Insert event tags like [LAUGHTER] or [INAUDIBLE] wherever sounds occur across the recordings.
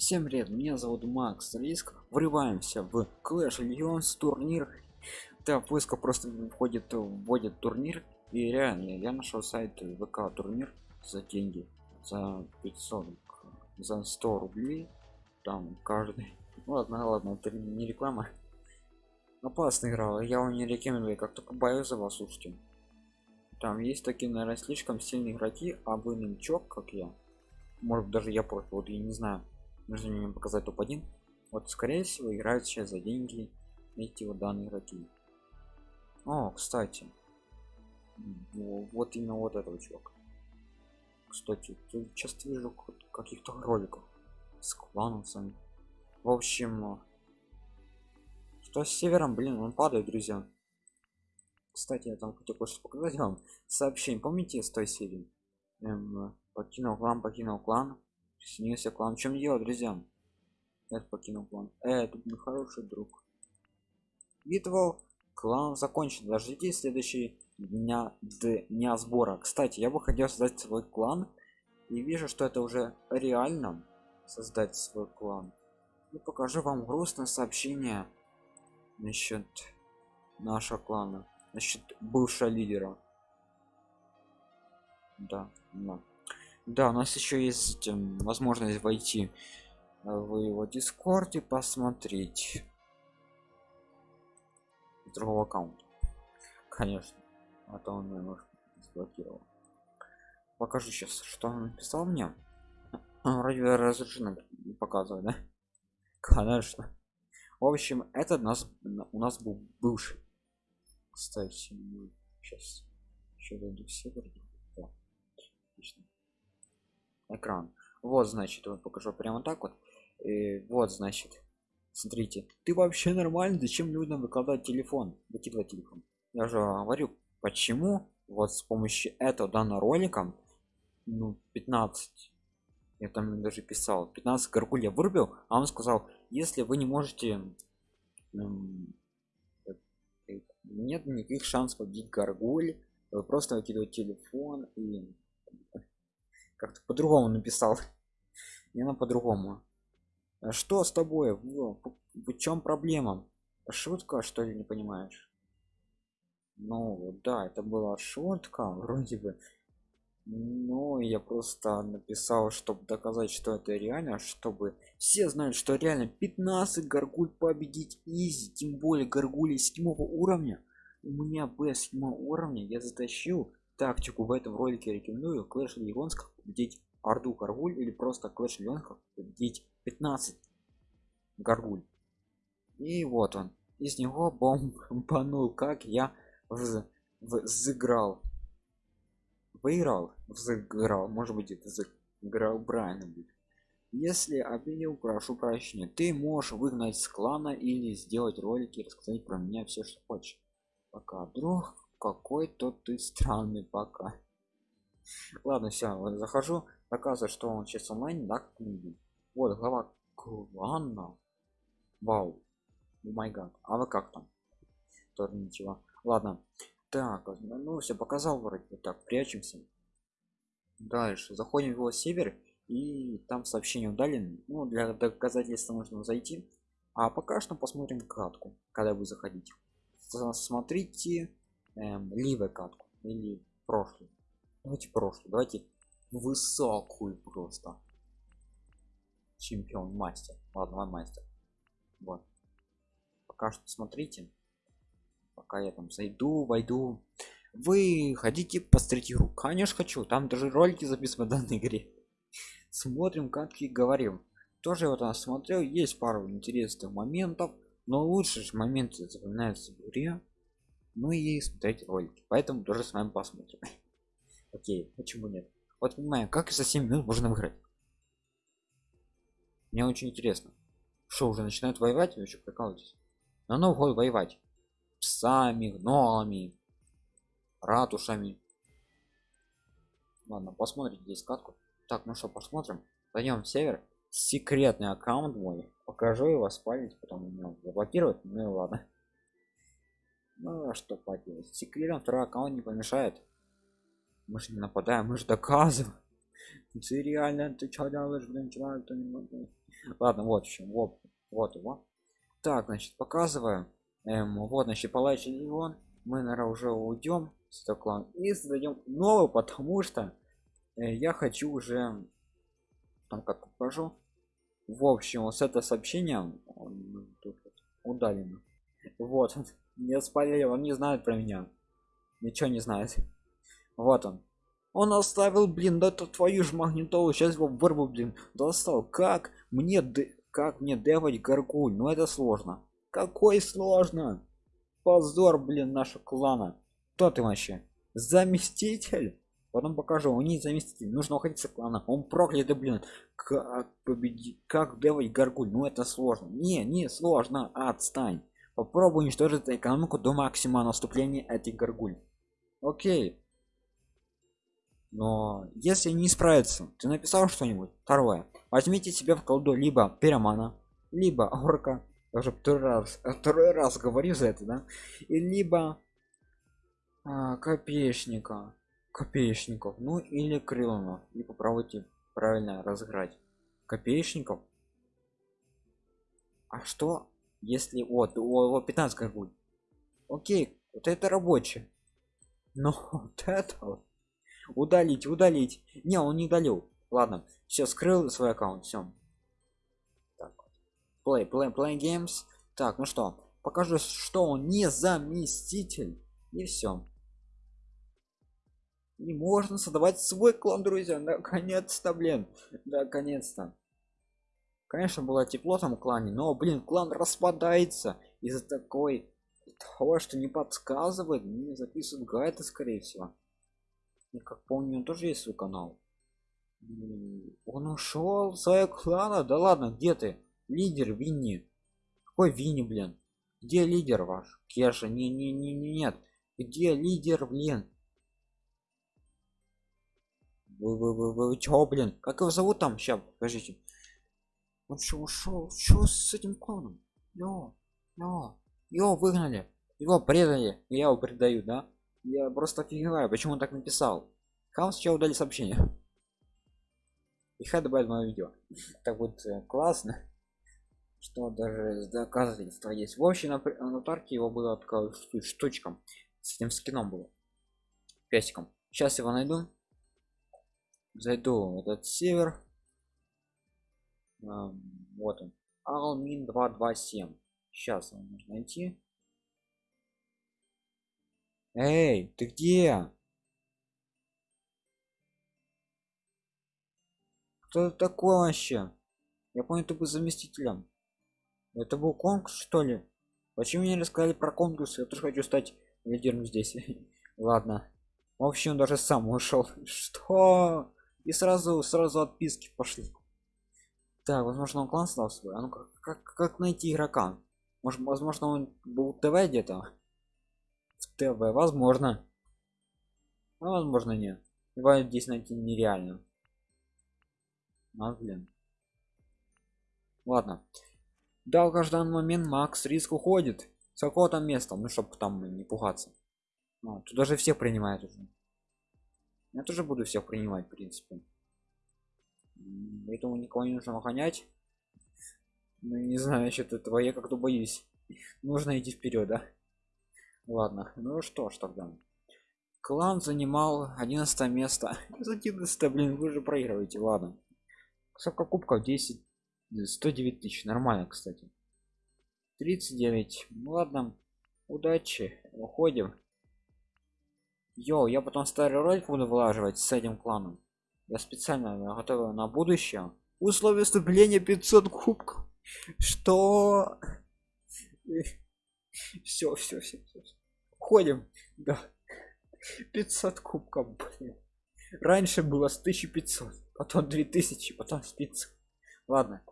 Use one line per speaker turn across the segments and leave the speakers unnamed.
Всем привет, меня зовут Макс Риск. Врываемся в Clash Legends турнир. Да, поиска просто входит, вводит турнир. И реально, я нашел сайт ВК турнир за деньги. За 500, за 100 рублей. Там каждый. [LAUGHS] Ладно, ладно, это не реклама. Опасная игра, я вам не рекомендую, как только боюсь за вас, слушайте. Там есть такие, наверное, слишком сильные игроки, а вы новичок, как я. Может даже я просто, вот я не знаю нужно мне показать топ-1 вот скорее всего играют сейчас за деньги эти вот данные игроки. О кстати. Вот именно вот этого чувака. Кстати тут часто вижу каких-то роликов с клановцами. В общем что с севером блин он падает друзья. Кстати я там хотел кое-что показать вам. Сообщение. Помните с той серии эм, покинул клан покинул клан снился клан. В чем дело, друзья? Это покинул клан. Э, это мой хороший друг. Битва клан закончен. Дождитесь следующий дня дня сбора. Кстати, я бы хотел создать свой клан и вижу, что это уже реально создать свой клан. И покажу вам грустное сообщение насчет нашего клана, насчет бывшего лидера. Да, да. Да, у нас еще есть эм, возможность войти в его дискорд и посмотреть другого аккаунта. Конечно. А то он его заблокировал. Покажу сейчас, что он написал мне. [CLEARS THROAT] А, вроде разрешено показывать, да? [LAUGHS] Конечно. В общем, это нас у нас был бывший. Кстати, сейчас еще дойду все вроде. Экран. Вот значит вот покажу прямо так вот. И вот значит смотрите. Ты вообще нормально зачем людям выкладывать телефон? Выкидывать телефон. Я же говорю почему вот с помощью этого данного ролика ну 15 я там даже писал 15 горгуль я вырубил а он сказал если вы не можете эм, нет никаких шансов победить горгуль вы просто выкидывать телефон и как-то по-другому написал. [LAUGHS] Не на по-другому. А что с тобой? В, чем проблема? Шутка что ли не понимаешь? Ну да это была шутка [LAUGHS] вроде бы. Но я просто написал чтобы доказать что это реально чтобы все знают что реально 15 горгуль победить easy тем более горгули седьмого уровня. У меня б седьмого уровня я затащил тактику в этом ролике рекомендую Clash Legends победить орду горгуль или просто Clash как победить 15 горгуль. И вот он. Из него бомбанул [LAUGHS] как я взыграл. Выиграл взыграл может быть это взыграл правильно будет. Если обидел прошу прощения. Ты можешь выгнать с клана или сделать ролики рассказать про меня все что хочешь. Пока друг какой-то ты странный пока ладно все захожу оказывается что он сейчас онлайн да вот глава клана. Вау. Май гад. А вы как там? Тоже ничего. Ладно. Так ну все показал вроде так прячемся. Дальше. Заходим в его север и там сообщение удален ну для доказательства нужно зайти. А пока что посмотрим катку когда вы заходите. Смотрите эм, ливой катку или прошлый давайте прошлый давайте высокую просто. Чемпион мастер. Ладно мастер. Вот. Пока что смотрите. Пока я там зайду войду. Вы хотите посмотреть игру конечно хочу. Там даже ролики записывать в данной игре. Смотрим как и говорим тоже вот я смотрел. Есть пару интересных моментов но лучше же моменты запоминаются в игре. Ну и смотреть ролики. Поэтому тоже с вами посмотрим окей почему нет? Вот понимаю как за 7 минут можно выиграть? Мне очень интересно. Что уже начинают воевать вы еще прикалываетесь? На новый год воевать. Псами гномами ратушами. Ладно посмотрите здесь катку. Так ну что посмотрим. Пойдем в север секретный аккаунт мой. Покажу его спалить потом меня заблокируют ну и ладно. Ну а что поделать. Секретом второй аккаунт не помешает мы же не нападаем мы же доказываем. Ты реально ты что делаешь блин человек то не могу. Ладно вот еще вот вот его. Так значит показываю. Эм, вот значит палач легион мы наверное уже уйдем с клана и создаем новый потому что э, я хочу уже там как покажу. В общем вот это сообщение тут удалено вот не [LAUGHS] спалил он не знает про меня. Ничего не знает вот он. Он оставил блин да это твою ж магнитолу сейчас его вырву блин. Достал. Как мне как мне девать гаргуль ну это сложно. Какой сложно? Позор блин нашего клана. Кто ты вообще? Заместитель? Потом покажу. Он не заместитель. Нужно уходить с клана. Он проклятый блин. Как победить как девать гаргуль ну это сложно. Не не сложно. Отстань. Попробуй уничтожить экономику до максимума наступления этих гаргуль окей но если не справится ты написал что-нибудь второе возьмите себе в колду либо пиромана либо орка. Даже второй раз второй раз говорю за это да? И либо а, копеечника копеечников ну или крылонов и попробуйте правильно разыграть копеечников. А что если вот о, 15 как будет? Окей вот это рабочий. Но [LAUGHS] вот это удалить удалить. Не он не удалил. Ладно все скрыл свой аккаунт все play play play games. Так ну что покажу что он не заместитель. И все и можно создавать свой клан друзья. Наконец-то блин. Наконец-то. Конечно было тепло там в клане но блин клан распадается из-за такой того что не подсказывает не записывают гайды скорее всего я как помню он тоже есть свой канал. Он ушел своего клана да ладно где ты? Лидер винни. Какой винни блин? Где лидер ваш? Кеша не не не не нет. Где лидер блин? Вы вы вы вы чё блин? Как его зовут там? Сейчас покажите он что ушел что с этим кланом? Йо йо. Его выгнали. Его предали. Я его предаю да я просто офигеваю почему он так написал. Хам сейчас удали сообщение. И хай добавить мое видео. [LAUGHS] Так вот э, классно что даже доказательства есть. В общем на, тарке его было такая штучка с этим скином было. Песиком сейчас его найду. Зайду в этот север вот он. Алмин 227 сейчас его нужно найти эй ты где? Кто это такой вообще? Я понял ты был заместителем. Это был конкурс что ли? Почему мне рассказали про конкурс? Я тоже хочу стать лидером здесь. [LAUGHS] Ладно. В общем даже сам ушел. [LAUGHS] Что? И сразу сразу отписки пошли. Так возможно он клан стал свой? А ну как, как как найти игрока? Может возможно он был тв где-то тв возможно. А возможно нет. Его здесь найти нереально. А, блин. Ладно. Долгожданный момент макс риск уходит. С какого там места ну чтобы там не пугаться. А, тут даже все принимают уже. Я тоже буду всех принимать в принципе. Поэтому никого не нужно охранять. Ну не знаю насчет этого. Как-то боюсь. Нужно идти вперед да ладно ну что ж тогда. Клан занимал 11 место. [LAUGHS] 11 блин вы же проигрываете ладно. Сколько кубков 10 109 тысяч. Нормально кстати. 39 ну ладно удачи уходим. Йоу, я потом старый ролик буду вылаживать с этим кланом. Я специально готовил на будущее. Условия вступления 500 кубков. Что [LAUGHS] все все все, все. ходим да. 500 кубков блин. раньше было с 1500 потом 2000 потом с 500 ладно.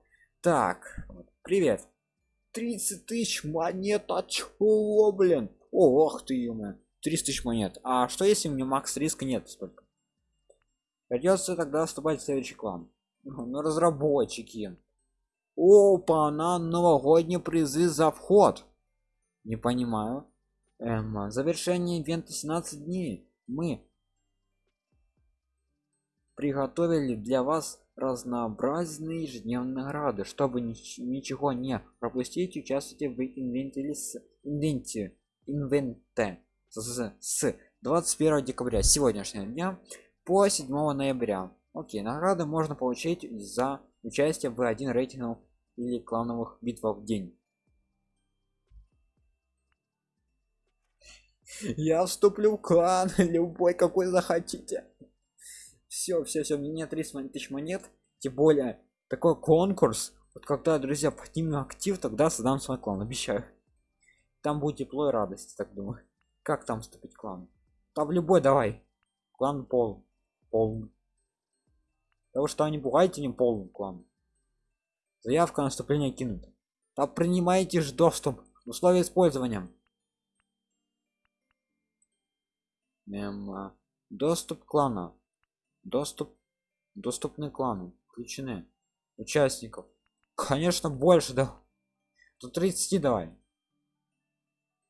Так привет. 30 тысяч монет а чего блин? Ох ты ё 300 тысяч монет. А что если у меня макс риска нет столько? Придется тогда вступать в следующий клан. Ну разработчики. Опа на новогодние призы за вход не понимаю. Эм, завершение ивента 17 дней мы приготовили для вас разнообразные ежедневные награды. Чтобы нич ничего не пропустить участвуйте в инвенте инвенте инвенте с, с 21 декабря сегодняшнего дня по 7 ноября. Окей награды можно получить за участие в один рейтингов или клановых битвах в день я вступлю в клан [LAUGHS] любой какой захотите. Все все все мне 30 тысяч монет. Тем более такой конкурс вот когда друзья поднимем актив тогда создам свой клан обещаю. Там будет тепло и радость так думаю. Как там вступить в клан? Там любой давай. Клан пол полный. Того что не пугайте не полный клан. Заявка на вступление кинута. Да принимайте же доступ условия использования Мем, доступ клана доступ доступны кланы включены. Участников. Конечно больше да. Тут 30 давай.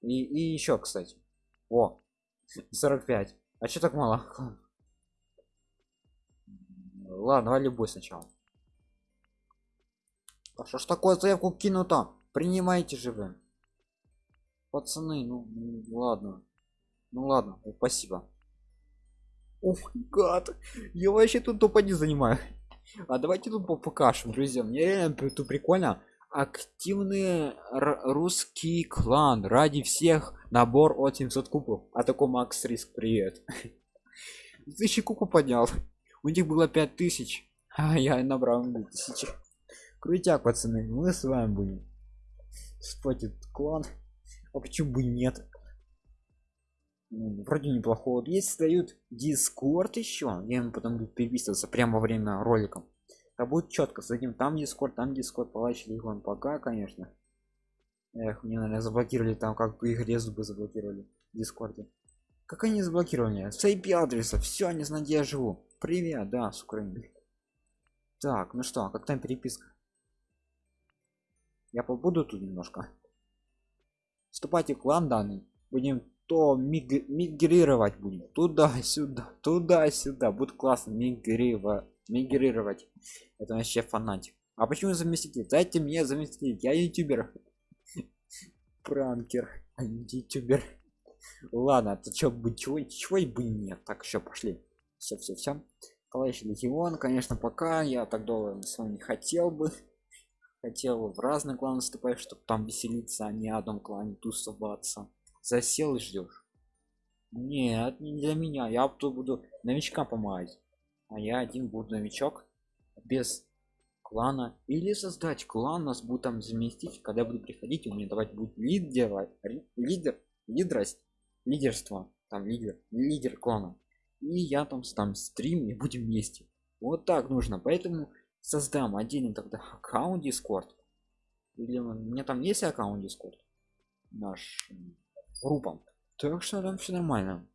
И, и еще кстати. О 45 а что так мало? Ладно давай любой сначала. А что ж такое заявку кинуто принимайте же вы. Пацаны ну ладно ну ладно спасибо Ох, гад. Я вообще тут тупо не занимаю. А давайте тут покажем, друзья. Мне реально тут прикольно. Активный русский клан. Ради всех набор от 700 кубов. А такой Макс Риск, привет. [LAUGHS] Тысячи кубов поднял. У них было 5000. А я набрал 2000. Крутяк, пацаны. Мы с вами будем. Спать клан. А почему бы нет? Ну, вроде неплохого если дают дискорд еще. Я ему потом буду переписываться прямо во время ролика. То будет четко с этим. Там дискорд там дискорд палач легон пока конечно. Эх мне наверное заблокировали там как в игре зубы заблокировали в дискорде. Как они заблокировали? С IP адреса. Все не знаю где я живу. Привет да с украины. Так ну что как там переписка? Я побуду тут немножко? Вступайте в клан данный. Будем то миг мигрировать будем. Туда-сюда туда-сюда. Будет классно мигрировать мигрировать. Это вообще фанатик. А почему заместитель? Дайте мне заместитель. Я ютубер. Пранкер. А ютубер. Ладно ты чё бы чего чего бы нет. Так еще пошли. Все все все товарищ легион конечно пока. Я так долго с вами не хотел бы. Хотел в разные кланы вступать чтобы там веселиться а не одном клане тусоваться засел и ждешь нет не для меня я тут буду новичка помогать. А я один буду новичок без клана. Или создать клан нас будет там заместить когда буду приходить у меня давать будет лидер лидер лидерость лидерство там лидер лидер клана. И я там там стрим и будем вместе. Вот так нужно. Поэтому создам отдельный тогда аккаунт дискорд или у меня там есть аккаунт дискорд наш группам так что там все нормально.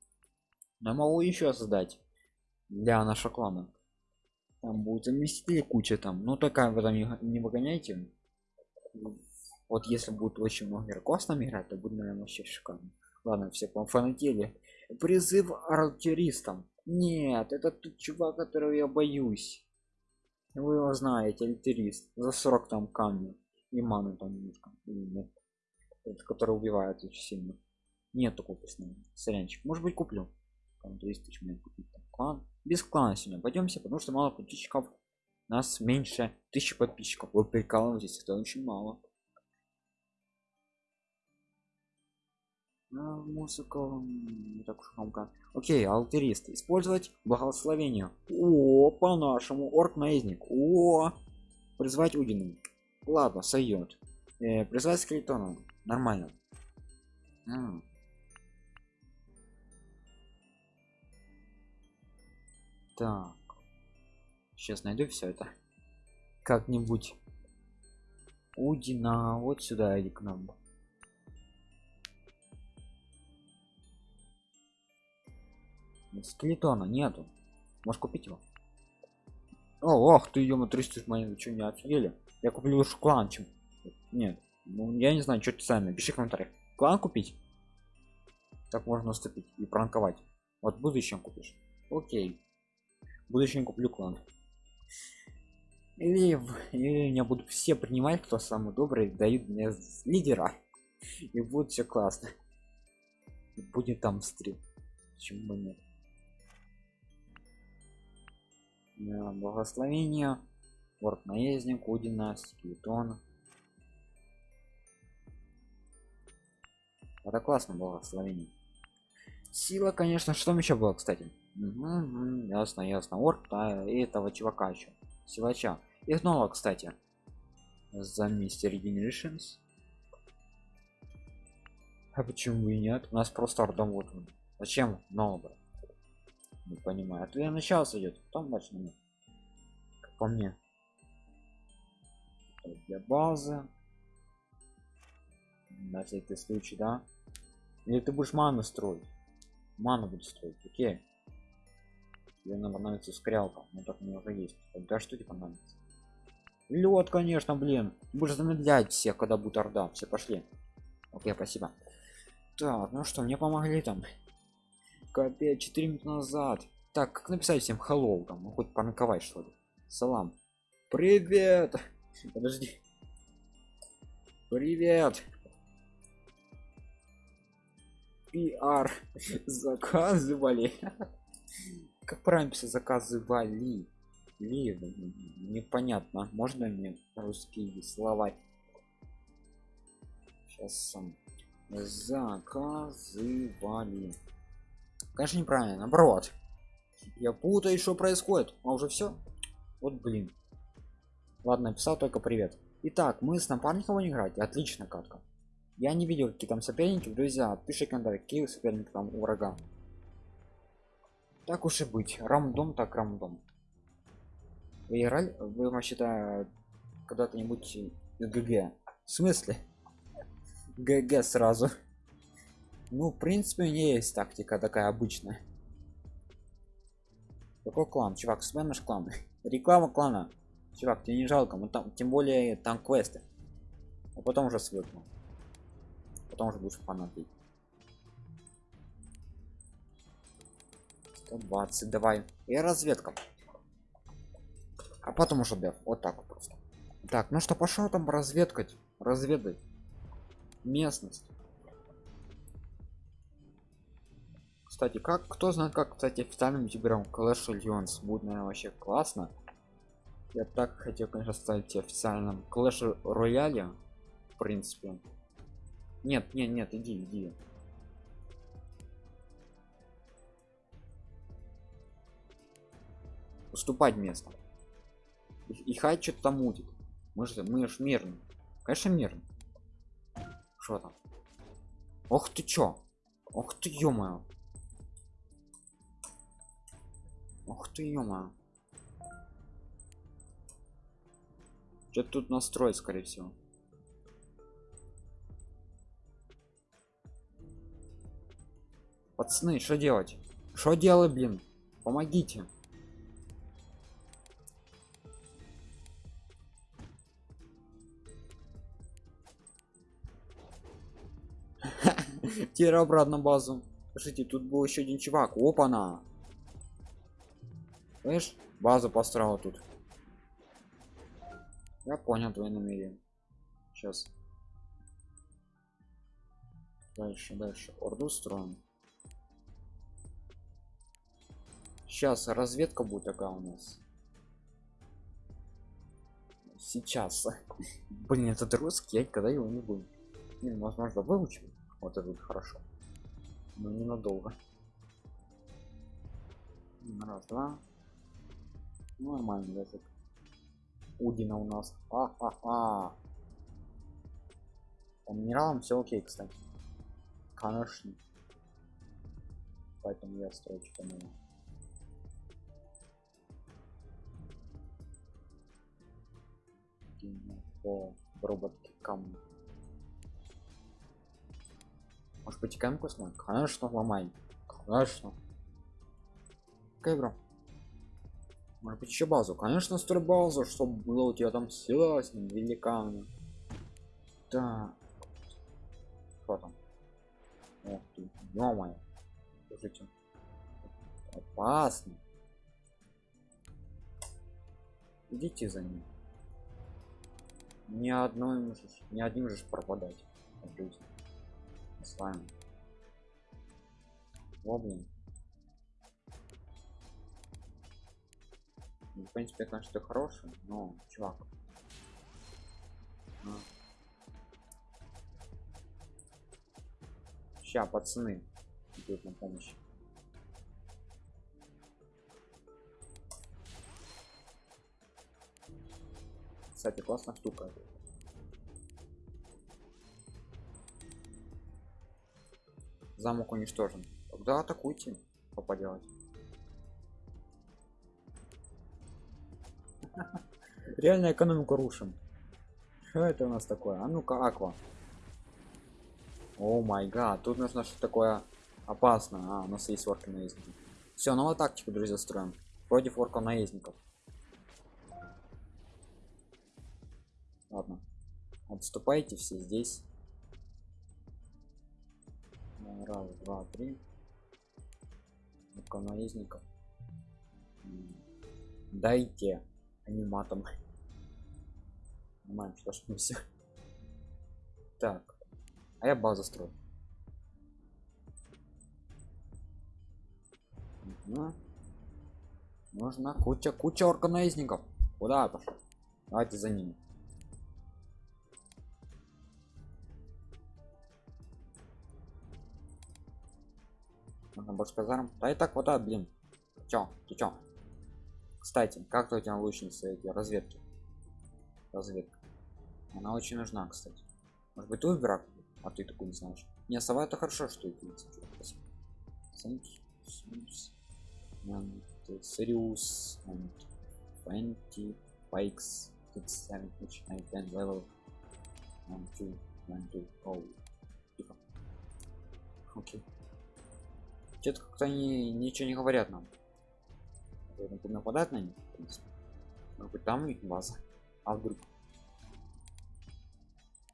Я могу еще создать для нашего клана. Там будет заместители куча там. Ну такая вы там не, выгоняйте. Вот если будет очень много игроков с нами играть то будет наверное вообще шикарно. Ладно все пофанатели призыв артиллеристам нет это тот чувак которого я боюсь. Вы его знаете альтерист за 40 там камни и маны там немножко. Нет? Который убивает очень сильно нет такого вкусного сорянчик. Может быть куплю. Там 200 тысяч купить там, клан. Без клана сегодня пойдемся потому что мало подписчиков. Нас меньше тысячи подписчиков. Вы прикалываетесь это очень мало. А, музыка не так уж громко. Окей алтарист. Использовать благословение. О по нашему орк наездник. О призвать удину ладно сойдет э, призвать скелетона нормально. М так. Сейчас найду все это. Как-нибудь. Удина вот сюда иди к нам. Скелетона нету. Можешь купить его? О ох ты ё 300 монет что не офигели? Я куплю лучше клан чем нет ну я не знаю что ты сами пиши в комментариях клан купить? Так можно уступить и пранковать. Вот в будущем купишь. Окей в будущем куплю клан или, меня будут все принимать кто самый добрый дают мне лидера и будет все классно и будет там стрим почему бы нет благословение Ворд наездник, Удина, Скелетон. Это классно благословение. Сила, конечно, что там еще было, кстати? Угу, ясно, ясно. Орк, да, и этого чувака еще. Силача. И снова, кстати. За мистер Generations. А почему и нет? У нас просто ордом вот он. Зачем нового? Не понимаю. А то я начало идет. Дальше нет. Как по мне. Для базы. На всякий случай, да? Или ты будешь ману строить? Ману будешь строить, окей. Тебе надо понадобится скрялка, но так мне уже есть. Да что тебе понадобится? Лед, конечно, блин. Будешь замедлять всех, когда будет орда. Все пошли. Окей, спасибо. Так, ну что, мне помогли там. Капец, 4 минуты назад. Так, как написать всем hello там? Ну, хоть паниковать что ли. Салам. Привет! Подожди. Привет! PR заказывали. Как правильно писать заказывали? Ли, непонятно. Можно мне русские слова? Сейчас сам. Заказывали. Конечно, неправильно, наоборот. Я путаю, что происходит. А уже все? Вот блин. Ладно, написал только привет. Итак, мы с напарником не играть. Отлично, катка. Я не видел, какие там соперники. Друзья, пиши комментарий, какие соперники там у врага. Так уж и быть. Рамдом так рамдом. Вы? Вы вообще-то когда-то-нибудь ГГ? В смысле? [LAUGHS] ГГ сразу. Ну, в принципе, у меня есть тактика такая обычная. Какой клан? Чувак, с наш клан. [LAUGHS] Реклама клана. Чувак, тебе не жалко, мы там, тем более там квесты. А потом уже свыкну. Потом уже будешь фанатить. 120, давай. И разведка. А потом уже деф. Вот так вот просто. Так, ну что, пошел там разведкать. Разведать. Местность. Кстати, как кто знает, как, кстати, официальным ютубером Clash Legends будет, наверное, вообще классно. Я так хотел, конечно, стать официальным Clash Royale, в принципе. Нет, нет, нет, иди, иди. Уступать место. И, и хай что-то там мутит мы же мы же мирно конечно мирно что там? Ох ты чё? Ох ты ё ох ты ё что тут настроить скорее всего? Пацаны что делать? Что делать блин? Помогите [LAUGHS] Теперь обратно базу. Слушайте, тут был еще один чувак. Опа на. Слышь, базу построил тут. Я понял твои намерения. Сейчас. Дальше, дальше. Орду строим. Сейчас разведка будет такая у нас. Сейчас. [LAUGHS] Блин, этот русский, я когда его не буду. Не, возможно, выучим. Вот это хорошо. Но ненадолго. Раз, два. Ну, нормальный язык. Удина у нас. А-а-а. По минералам все окей, кстати. Конечно. Поэтому я строю что-то новое. по роботке камни может потекаем космо конечно ломай. Конечно. Какая игра? Может быть еще базу? Конечно строй базу чтобы было у тебя там сила с ним великаны да. Что там? Ох ты, ё-моё. Слушайте. Опасно. идите за ним. Ни одной же- ни одним же пропадать. В жизни. с вами О, блин. Ну, в принципе конечно ты хороший но чувак Ща, пацаны идут на помощь кстати классная штука замок уничтожен. Тогда атакуйте. Что поделать реально экономику рушим. Что это у нас такое? А ну-ка аква. О май гад тут нужно что такое опасно а у нас есть орки наездники. Все новую тактику друзья строим. Против орков наездников ладно. Отступайте все здесь. Ну, раз два три. Наездников дайте аниматом. Нормально, что ж мы все так а я базу строю. Мгм. нужна куча куча орканаездников куда пошел давайте за ними Нужно больше казарм да и так хватает блин. Чё ты чё? Кстати как у тебя лучницы эти разведки? Разведка. Она очень нужна кстати. Может быть ты выбирак а ты такой не знаешь. Не сова это хорошо что это есть. Thank you, Sims, and the Sirius and 20 bikes six seven which I can level one two one тихо. Окей что-то как-то они ничего не говорят нам. Нападать на них в принципе. может быть там у них база а вдруг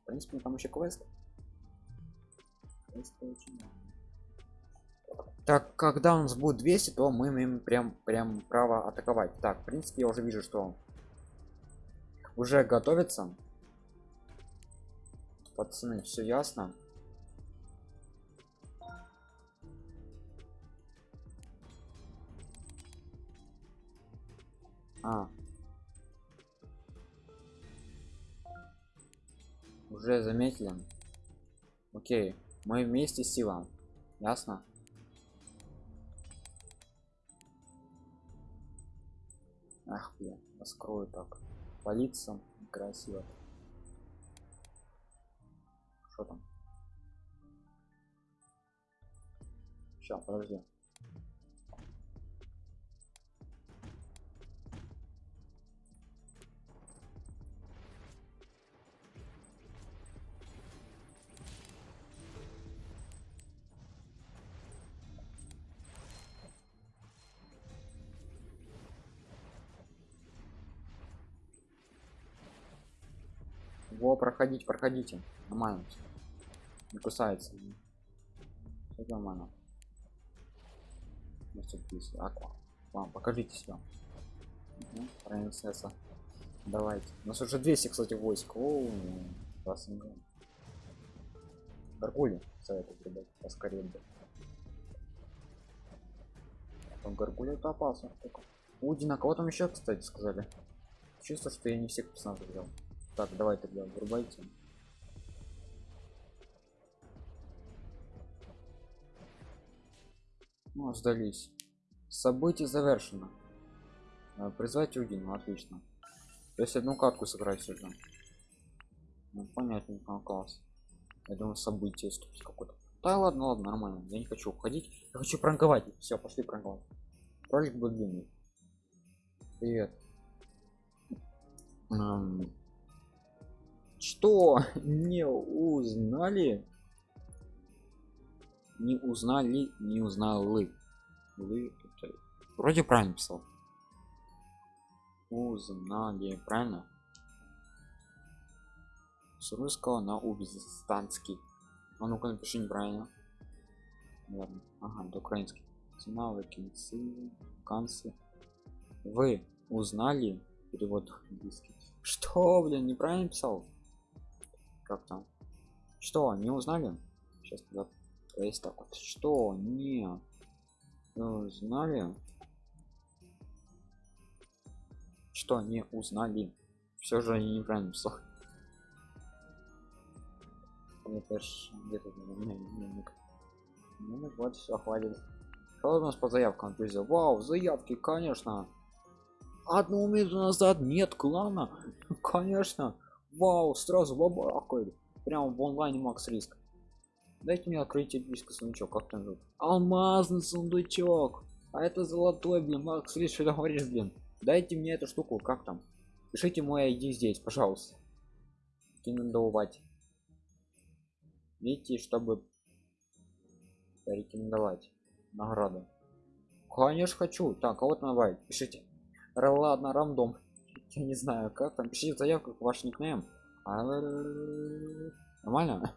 в принципе там еще квест Квесты очень так когда у нас будет 200 то мы имеем прям прям право атаковать. Так в принципе я уже вижу что уже готовится. Пацаны все ясно а. Уже заметили? Окей мы вместе сила ясно? Ах блин раскрою так. Полиция красиво. Что там? Сейчас подожди во проходить проходите. Нормально не кусается. Всё нормально. Мастерпис, аква вам покажите себя. Угу, принцесса. Давайте. У нас уже 200 кстати войск. О, классно гаргули советую ребят поскорее бы там гаргули это опасно. Удина кого там еще кстати сказали. Чувство что я не всех персонажей взял так давай тогда врубайте. Ну сдались. Событие завершено. Э, призвать Удину отлично. То есть одну катку сыграть уже ну, понятненько класс. Я думаю событие ступить какое-то. Да ладно ладно нормально. Я не хочу уходить. Я хочу пранковать. Все пошли пранковать. Ролик был длинный. Привет. Ам, что [LAUGHS] не узнали? Не узнали не узнали вы вроде правильно писал узнали правильно? С русского на узбекистанский. А ну-ка напиши неправильно. Ладно. Ага это украинский. Навыки канцы вы узнали перевод английский? Что блин неправильно писал как там? Что не узнали? Сейчас туда есть так вот. Что не узнали? Что не узнали? Все же они неправильно писал это где-то дневник ну вот все хватит. Что у нас по заявкам друзья вау заявки конечно. Одну минуту назад нет клана. [LAUGHS] Конечно вау сразу бабахает прямо в онлайне макс риск. Дайте мне открыть эльфийский сундучок как там зовут? Алмазный сундучок. А это золотой блин макс риск что ты говоришь блин? Дайте мне эту штуку как там? Пишите мой ID здесь пожалуйста. Рекомендовать. Видите чтобы порекомендовать награду? Конечно хочу. Так а вот навай пишите. Ладно рандом я не знаю как там пишите заявку ваш никнейм. А, нормально?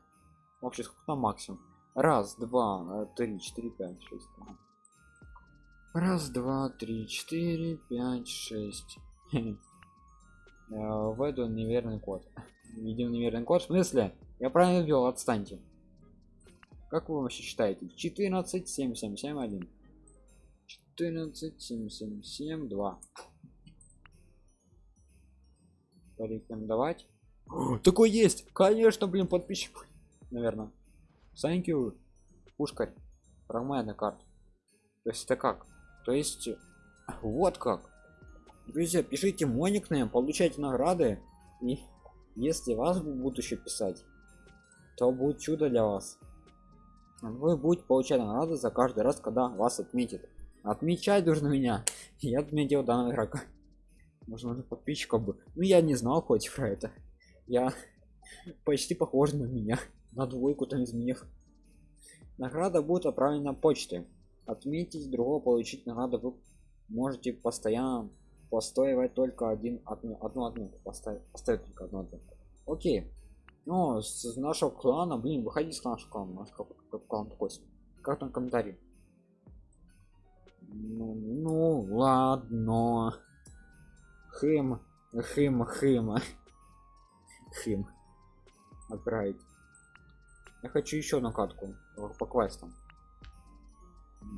Вообще сколько там максимум? Раз два три четыре пять шесть. Раз два три четыре пять шесть. [LAUGHS] Э, введу неверный код. Видим неверный код. В смысле? Я правильно ввел отстаньте. Как вы вообще считаете? 14 7 7 7 1 14 7 7 7 2 порекомендовать. Такой есть! Конечно блин подписчик! Наверное thank you пушкарь. На карту то есть это как? То есть вот как. Друзья пишите мой никнейм получайте награды. И если вас будут еще писать то будет чудо для вас. Вы будете получать награды за каждый раз когда вас отметит отмечать должен меня. [LAUGHS] Я отметил данного игрока можно подписчиков бы. Ну я не знал хоть про это. Я [LAUGHS] почти похож на меня. На двойку там из них награда будет отправлена почтой отметить другого получить награду вы можете постоянно. Постоивать только один одну одну отметку. Поставить поставить только одну отметку. Окей. Ну с нашего клана блин выходи с нашего клана. Наш клан такой как там комментарий. Ну, ну ладно хим хим хим. Хим. Отправить. Я хочу еще на катку по квестам.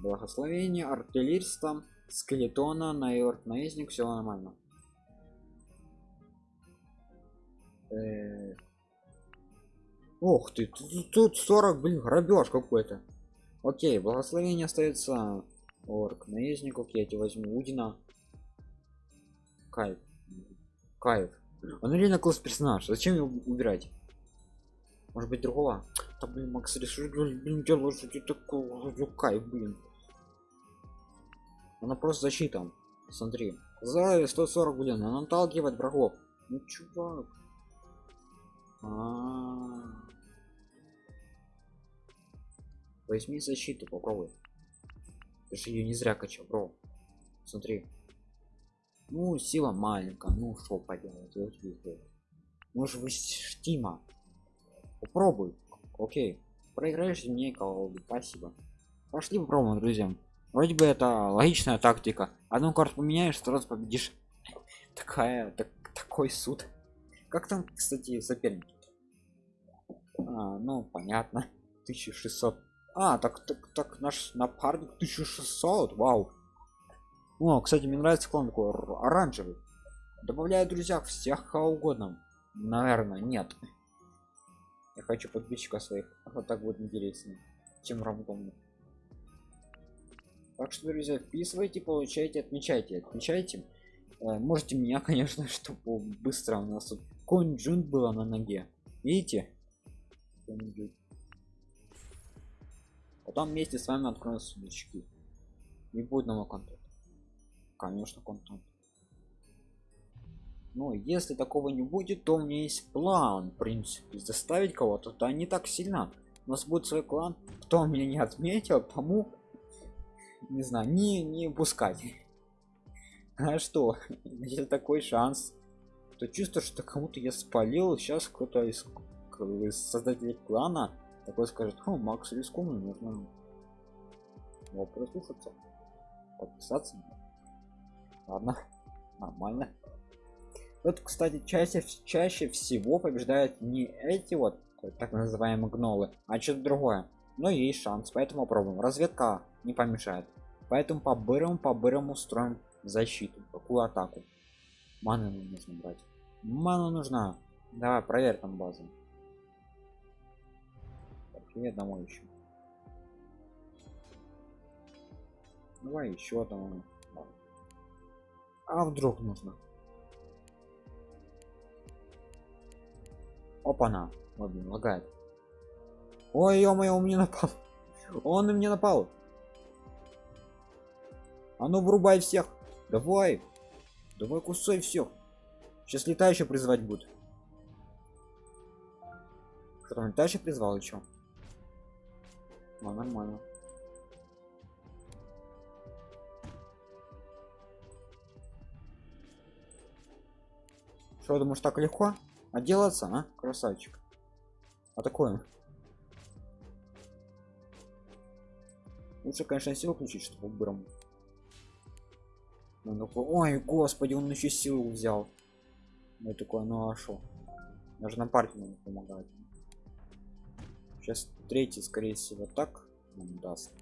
Благословение артиллерийство скелетона наёрк наездник все нормально. Э Ох ты, тут 40, блин, грабеж какой-то. Окей, благословение остается. Орк наездник, окей, я тебе возьму Удина. Кайф. Кайф. Он реально класс персонаж. Зачем его убирать? Может быть другого? Да блин, Макс решил, блин, делаешь, ты такой кайф, блин. Она просто защита. Смотри. За 140, блин, она наталкивает врагов. Ну чувак. А -а -а. возьми защиту попробуй ты же ее не зря качал бро смотри ну сила маленькая ну что поделать может вы штима попробуй. Окей. Проиграешь мне колоду спасибо. Пошли попробуем друзья. Вроде бы это логичная тактика. Одну карту поменяешь сразу победишь. [LAUGHS] Такая так, такой суд. Как там кстати соперники? А, ну понятно. [LAUGHS] 1600 а так так так наш напарник 1600 вау о кстати мне нравится клон такой оранжевый. Добавляю друзья всех кого угодно. Наверное нет. Я хочу подписчика своих. Вот так будет интереснее чем рандомно так что друзья вписывайте получайте отмечайте отмечайте. Э, можете меня [LAUGHS] конечно чтобы быстро у нас тут конь джун было на ноге. Видите? Потом вместе с вами откроем сундучки. Не будет нового контента конечно контент. Но если такого не будет то у меня есть план в принципе заставить кого-то да не так сильно. У нас будет свой клан кто меня не отметил тому не знаю не не пускать. [LAUGHS] А что? [LAUGHS] Если такой шанс. То чувство что кому-то я спалил сейчас кто-то из, из создателей клана такой скажет о макс рискованно нужно его прослушаться подписаться ладно нормально. Вот кстати чаще чаще всего побеждают не эти вот так называемые гнолы а что-то другое. Но есть шанс поэтому попробуем разведка не помешает. Поэтому по бырому по бырому строим защиту какую атаку. Ману нужно брать. Ману нужна. Давай проверь там базу. Нет домой еще давай еще там а вдруг нужно? Опа-на. Ой блин лагает. Ой ё-моё он мне напал. [LAUGHS] Он на мне напал. А ну врубай всех. Давай. Давай кусай всех. Сейчас летающий призывать будет. Что там летающий призвал еще ну, нормально что думаешь так легко отделаться а красавчик. А такое лучше конечно силу включить чтобы бром ну, ой господи он еще силу взял. Ну такое ну а шо? Даже на партию надо помогать сейчас третий скорее всего так нам даст.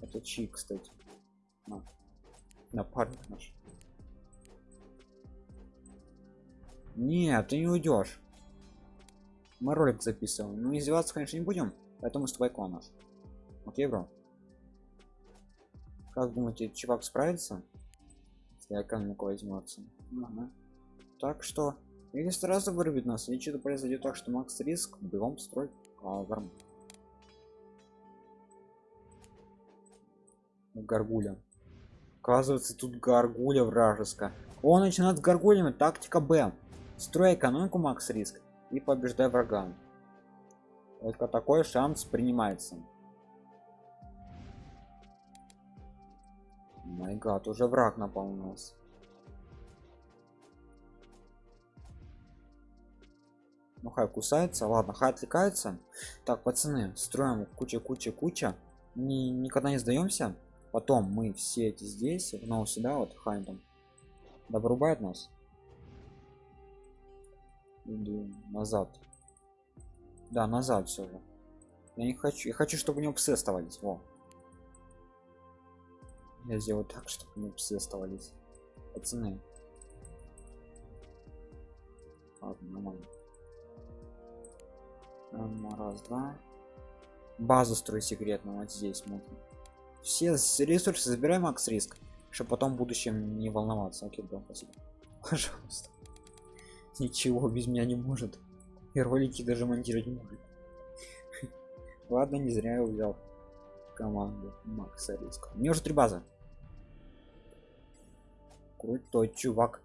Это чи кстати. На напарник наш нет ты не уйдешь мы ролик записываем. Ну издеваться конечно не будем поэтому с тобой клан окей бро. Как думаете чувак справится? Если экономику возьмется ага. так что или сразу вырубит нас или что-то произойдет так что макс риск бегом строить а, гаргуля. Оказывается тут гаргуля вражеская он начинает с гаргулями тактика б строй экономику макс риск и побеждай врага только такой шанс принимается. Май гад уже враг напал на нас. Ну хай кусается. Ладно хай отвлекается. Так пацаны строим куча куча куча Ни, никогда не сдаемся. Потом мы все эти здесь но сюда вот хай там. Да вырубает нас иду назад. Да назад все же. Я не хочу я хочу чтобы у него псы оставались. Во. Я сделаю так чтобы у него псы оставались. Пацаны. Ладно нормально. Раз два. Базу строй секретно вот здесь смотрим. Все ресурсы забираем макс риск чтобы потом в будущем не волноваться. Окей да спасибо. [LAUGHS] Пожалуйста ничего без меня не может. И ролики даже монтировать не может [LAUGHS] ладно не зря я взял команду макса риска мне уже три базы. Крутой чувак.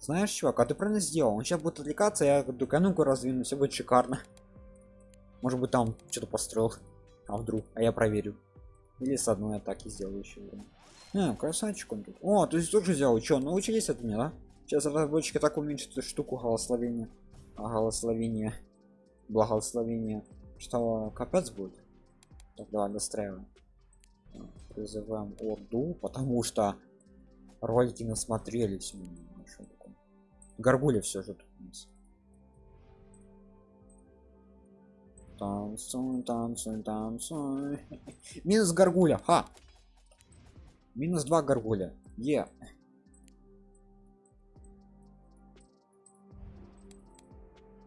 Знаешь чувак а ты правильно сделал? Он сейчас будет отвлекаться я ну-ка раздвину все будет шикарно. Может быть там что-то построил а вдруг а я проверю. Или с одной атаки сделаю еще а, красавчик он тут. О есть тоже взял? Что научились от меня да сейчас разработчики так уменьшат эту штуку голословения. А голословение благословение что капец будет? Так давай достраиваем призываем орду потому что ролики насмотрелись горгуля все же тут у нас. Танцуй танцуй танцуй. [LAUGHS] Минус горгуля ха! Минус два горгуля. Е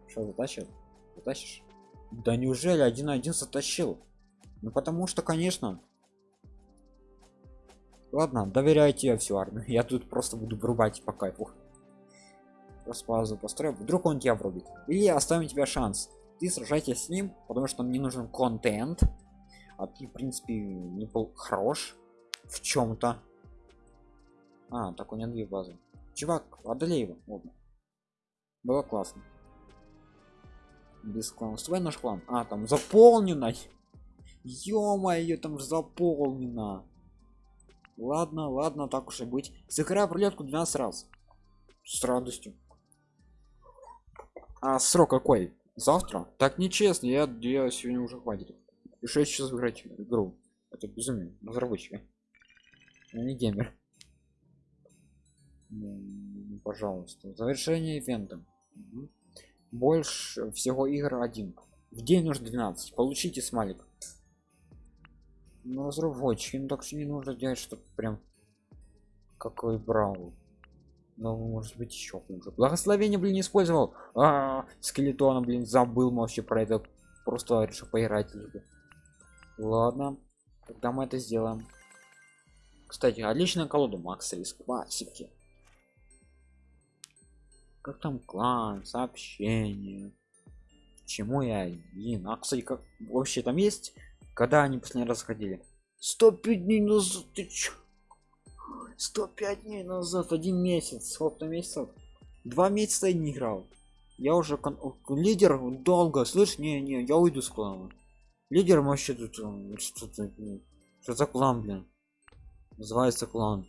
что затащил затащишь да неужели один один затащил? Ну потому что конечно. Ладно доверяйте я всю армию. Я тут просто буду врубать по кайфу. Просто построю. Вдруг он тебя врубит. Или оставим тебя шанс. Ты сражайся с ним потому что мне нужен контент. А ты в принципе не был хорош в чем-то а так у него две базы. Чувак одолей его. Оба. было классно без клана. Свой наш клан. А там заполнено. Ё-моё там заполнено. Ладно ладно так уж и быть. Сыграю в рулетку 12 раз. С радостью. А срок какой? Завтра? Так нечестно я, я сегодня уже хватит. И 6 часов играть в игру. Это безумие разработчики. Не геймер. Пожалуйста. Завершение ивента. Угу. Больше всего игр один. В день нужно 12 получите смайлик. Ну разработчики ну так что не нужно делать чтобы прям какой брал но может быть еще хуже. Благословение блин использовал. А, -а, -а скелетона блин забыл вообще про это. Просто решил поиграть ладно тогда мы это сделаем. Кстати отличная колода. Макса из классики как там клан сообщение чему я один. А кстати как вообще там есть когда они последний раз ходили 105 дней назад ты чё? 105 дней назад один месяц сколько месяцев. Два месяца я не играл. Я уже кон... лидер долго слышь не не я уйду с клана. Лидер вообще тут что-то что за клан блин? Называется клан.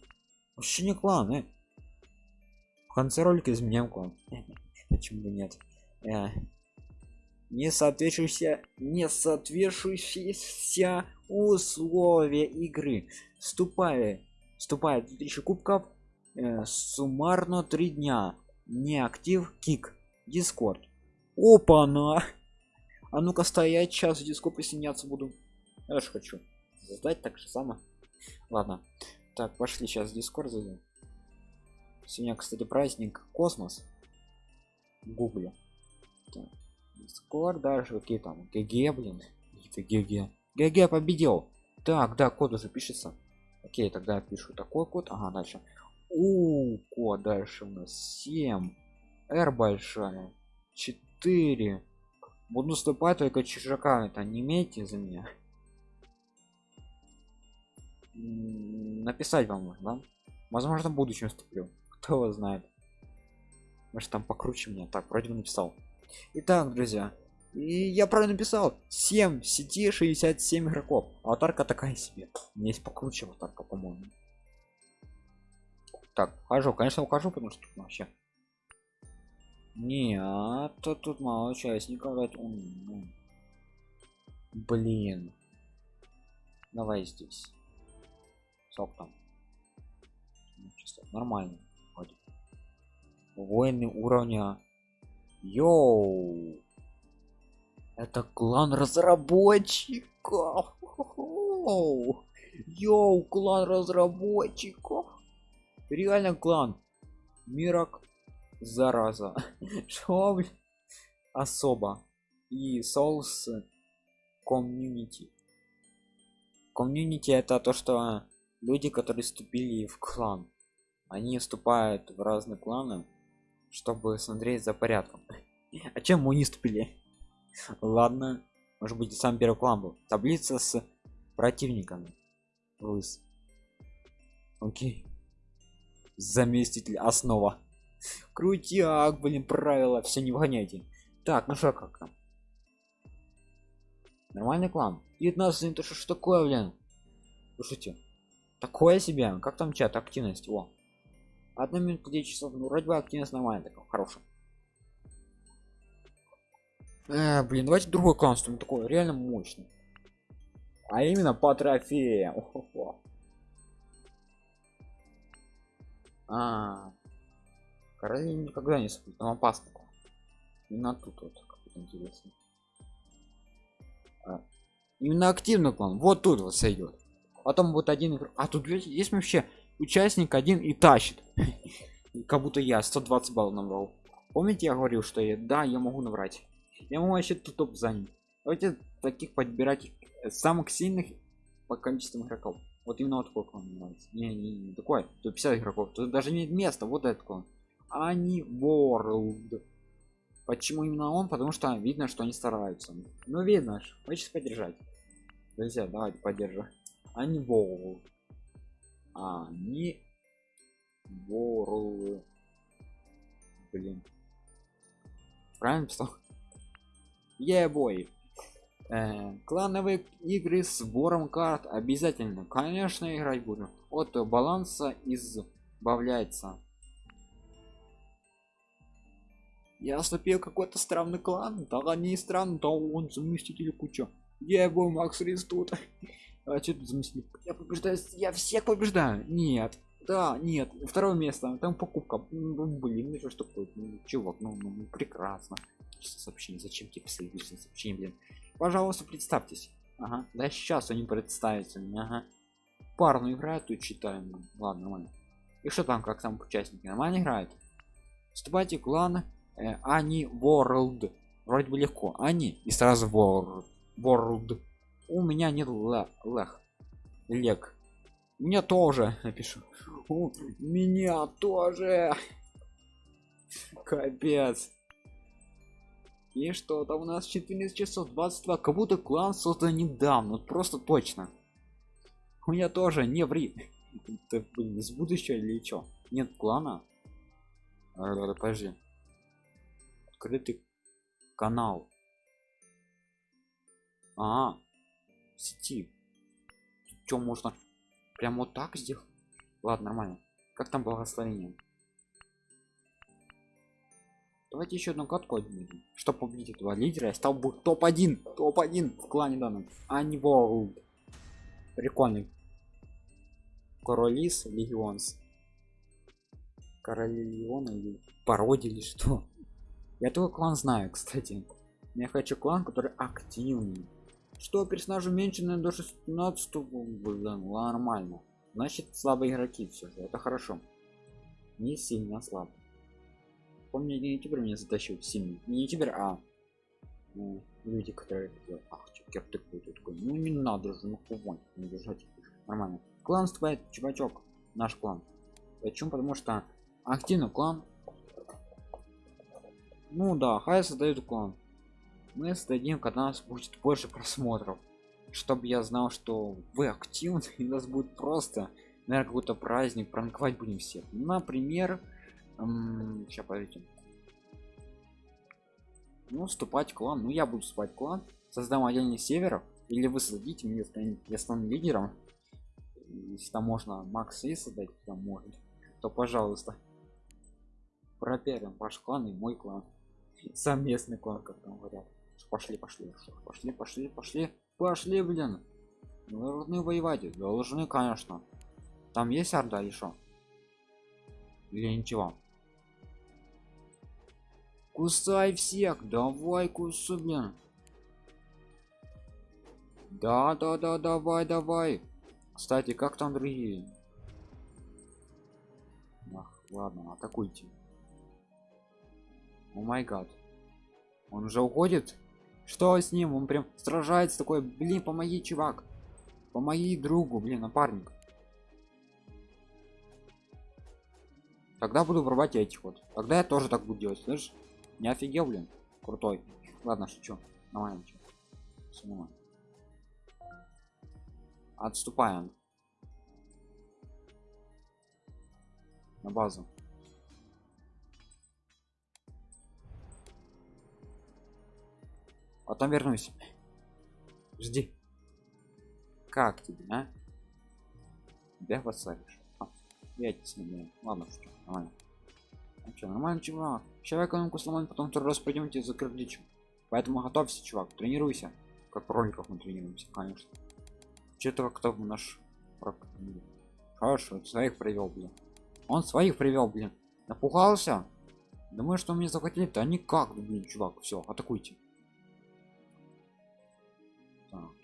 Вообще не клан э? В конце ролика изменяем клан. Почему бы нет? Э. не соответствующие не соответствующиеся условия игры. Вступая вступает 2000 кубков э, суммарно три дня. Не актив кик дискорд. Опа на! А ну-ка стоять сейчас в дискорд присоединяться буду. Я же хочу. Создать так же само ладно. Так пошли сейчас в дискорд зайдем сегодня кстати праздник космос гугле дискорд дальше какие там гг блин гг. Гг победил. Так да код уже пишется. Окей тогда я пишу такой код. Ага дальше. У код дальше у нас 7 r большая. 4 буду наступать только чужака это не имейте за меня. Написать вам можно да? возможно в будущем вступлю кто его знает? Может там покруче меня так вроде бы написал. Итак друзья и я правильно написал. 7 сети 67 игроков. Аватарка такая себе. У есть покруче аватарка по моему так хожу конечно ухожу потому что вообще. Нет то тут мало участников. Блин. Давай здесь. Сок там. Нормально воины уровня. Йоу! Это клан разработчиков! Йоу клан разработчиков! Реально клан. Мирок зараза. [LAUGHS] Что особо и соус комьюнити. Комьюнити это то что люди которые вступили в клан. Они вступают в разные кланы чтобы смотреть за порядком. А чем мы не вступили ладно может быть сам первый клан был. Таблица с противниками лыс. Окей. Заместитель основа. Крутяк блин правила все не вгоняйте так ну что как там? Нормальный клан 19 это что такое блин? Слушайте такое себе как там чат активность? О одна минута 10 часов ну вроде бы активность нормальная такая хорошая. Э, блин давайте другой клан такой реально мощный а именно по трофеям. А короли никогда не спит там опасно. Именно тут вот как интересно. А, именно активный клан вот тут вот сойдет потом вот один а тут есть вообще участник один и тащит. [LAUGHS] Как будто я 120 баллов набрал. Помните я говорил что я да я могу набрать? Я могу вообще тут топ занять. Давайте таких подбирать самых сильных по количеству игроков. Вот именно вот такой клан нравится не, не, не такой то 50 игроков. Тут даже нет места вот этот клан. Они world. Почему именно он? Потому что видно что они стараются. Ну видно хочется поддержать. Друзья давайте поддержим. Они world они world блин. Правильно писал? Ебой. Э, клановые игры с сбором карт. Обязательно конечно играть будем от баланса избавляется. Я вступил какой-то странный клан. Да не странный то он заместитель куча. Ебой макс рестут а что тут заместитель я побеждаю я всех побеждаю нет Да, нет, второе место, там покупка. Ну, блин, ну что такое? Ну, чувак, ну, ну, ну прекрасно. Сообщение, зачем тебе писать личное сообщение, блин? Пожалуйста, представьтесь. Ага, да сейчас они представятся. Ага. Парную играют, тут читаем. Ладно, нормально. И что там, как там участники? Нормально играют? Вступайте в клан э, Они World. Вроде бы легко. Они и сразу World. World. У меня нет лех. Лег. Мне тоже [LAUGHS] напишу. У меня тоже. Капец. И что там у нас 14 часов 22 как будто клан создан недавно вот просто точно у меня тоже не ври это блин, из будущего или что нет клана а, подожди открытый канал а, сети. Что можно прям вот так сделать? Ладно нормально. Как там благословение? Давайте еще одну катку отменим чтобы победить этого лидера. Я стал бы топ-1 топ-1 в клане данном а не world. Прикольный. Королис легионс короли легиона или пародия или что? Я только клан знаю кстати. Я хочу клан который активный что персонажу меньше на до 16 блин, нормально. Значит слабые игроки все же это хорошо. Не сильно слабо. Помню не ютубер меня затащил сильный не ютубер а ну, люди которые ах чекер такой такой. Ну не надо же ну кого не держать нормально. Клан вступает чувачок наш клан. Почему? Потому что активный клан. Ну да хай создают клан мы создадим когда у нас будет больше просмотров. Чтобы я знал что вы активны [LAUGHS] и у нас будет просто наверное какой-то праздник пранковать будем всех. Например сейчас подождите. Ну вступать клан. Ну я буду вступать клан. Создам отдельный северов или вы создадите мне я стану лидером. Если там можно макс и создать там может. То пожалуйста. Проверим ваш клан и мой клан. Совместный клан как там говорят пошли пошли пошли пошли пошли пошли блин. Мы должны воевать должны конечно. Там есть орда что? Или ничего? Кусай всех давай кусай блин. Да да да давай давай. Кстати как там другие? Ах, ладно атакуйте. О май гад. Он уже уходит что с ним? Он прям сражается такой блин помоги чувак помоги другу блин напарник. Тогда буду врубать этих вот. Тогда я тоже так буду делать слышишь? Не офигел блин. Крутой. Ладно шучу. Все нормально. отступаем. На базу потом вернусь. Жди. Как тебе а? Тебя вассалишь а, я тебе ладно что нормально. Ну, что, нормально чувак. Сейчас экономику сломаем потом второй раз пойдемте за кирдичем поэтому готовься чувак тренируйся. Как роликов мы тренируемся конечно. Что-то кто наш хорошо своих привел блин. Он своих привел блин. Напугался? Думаю что мне захватили то никак блин чувак все атакуйте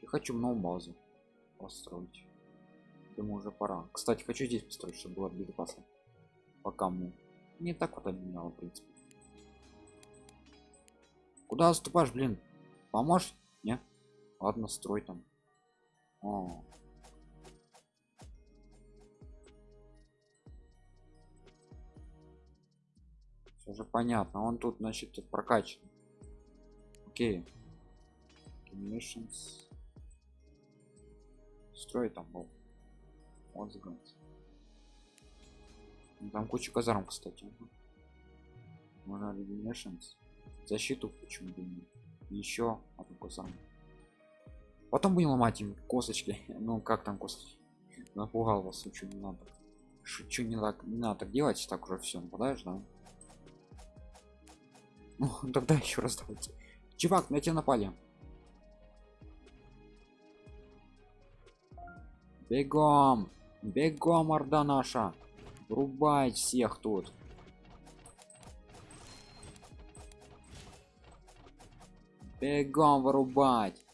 я хочу много базу построить. Думаю уже пора. Кстати хочу здесь построить чтобы было безопасно пока мы не так вот обменял в принципе. Куда отступаешь блин? Поможешь? Не ладно строй там. О. Все же понятно. Он тут значит прокачан. Окей. Missions. Строй там был. Вот загнать ну, там куча казарм кстати можно Missions. защиту почему бы нет еще одну казарму. Потом будем ломать им косточки. [LAUGHS] Ну как там косточки? Напугал вас шучу не надо. Шучу не так не надо так делать так уже все нападаешь да? Ну [LAUGHS] тогда еще раз давайте. Чувак на тебя напали бегом бегом орда наша Рубать всех тут. Бегом вырубать.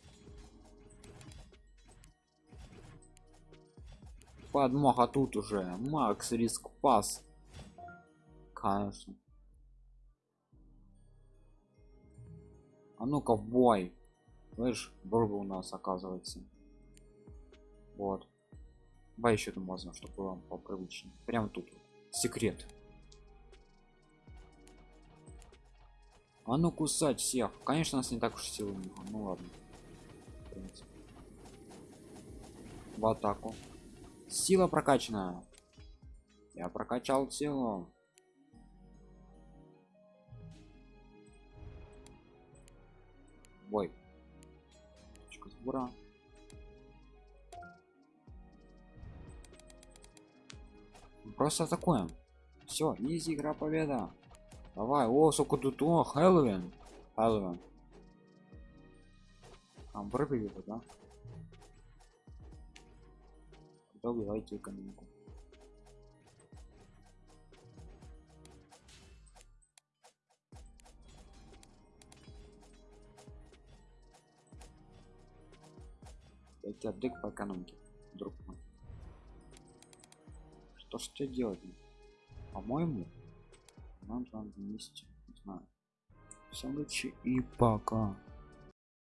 Подмоха тут уже. Макс риск пас. Конечно. А ну-ка бой. Слышь, бурга у нас оказывается. Вот. Давай еще там можно, чтобы было попривычнее. Прям тут. Секрет. А ну кусать всех. Конечно, у нас не так уж силы много. Ну ладно. В, в атаку. Сила прокачанная. Я прокачал силу. Бой. Точка сбора. Просто атакуем. Все, изи игра победа. Давай, о, сколько тут, о, Хэллоуин. Хэллоуин. Вырубили его, да? Тогда убивайте экономику. Дайте отдых по экономике, Что ж тебе делать? По-моему, надо вместе, не знаю. Всем удачи и пока.